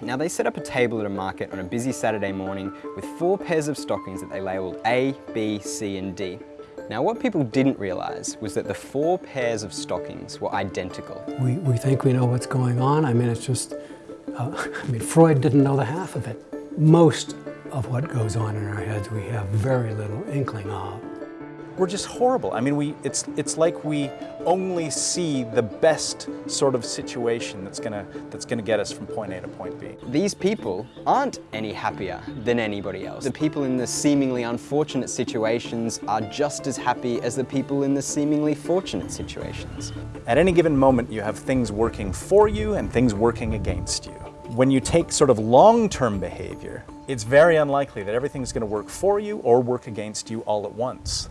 Now they set up a table at a market on a busy Saturday morning with four pairs of stockings that they labelled A, B, C and D. Now what people didn't realise was that the four pairs of stockings were identical. We, we think we know what's going on. I mean, it's just, uh, I mean, Freud didn't know the half of it. Most of what goes on in our heads we have very little inkling of we're just horrible. I mean, we, it's, it's like we only see the best sort of situation that's gonna, that's gonna get us from point A to point B. These people aren't any happier than anybody else. The people in the seemingly unfortunate situations are just as happy as the people in the seemingly fortunate situations. At any given moment, you have things working for you and things working against you. When you take sort of long-term behavior, it's very unlikely that everything's going to work for you or work against you all at once.